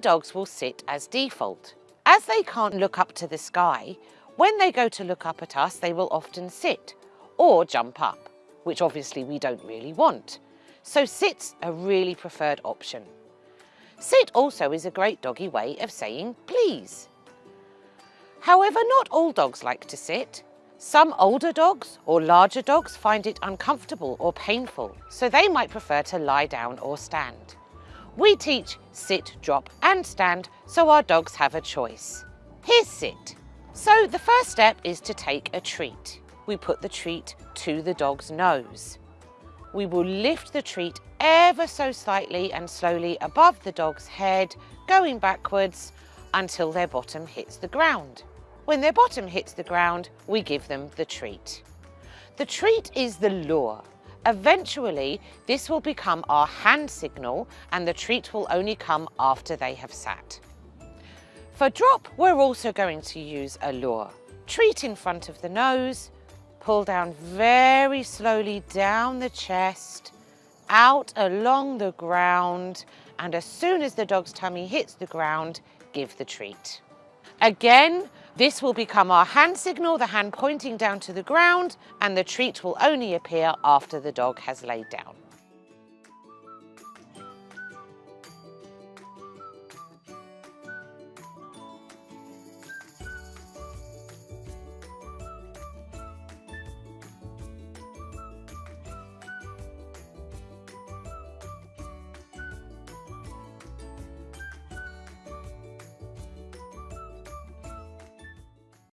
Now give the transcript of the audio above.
dogs will sit as default. As they can't look up to the sky, when they go to look up at us, they will often sit or jump up, which obviously we don't really want. So sit's a really preferred option. Sit also is a great doggy way of saying please. However, not all dogs like to sit. Some older dogs or larger dogs find it uncomfortable or painful, so they might prefer to lie down or stand. We teach sit, drop and stand so our dogs have a choice. Here's sit. So the first step is to take a treat. We put the treat to the dog's nose. We will lift the treat ever so slightly and slowly above the dog's head, going backwards until their bottom hits the ground. When their bottom hits the ground, we give them the treat. The treat is the lure. Eventually, this will become our hand signal and the treat will only come after they have sat. For drop, we're also going to use a lure. Treat in front of the nose, pull down very slowly down the chest, out along the ground, and as soon as the dog's tummy hits the ground, give the treat. Again, this will become our hand signal, the hand pointing down to the ground, and the treat will only appear after the dog has laid down.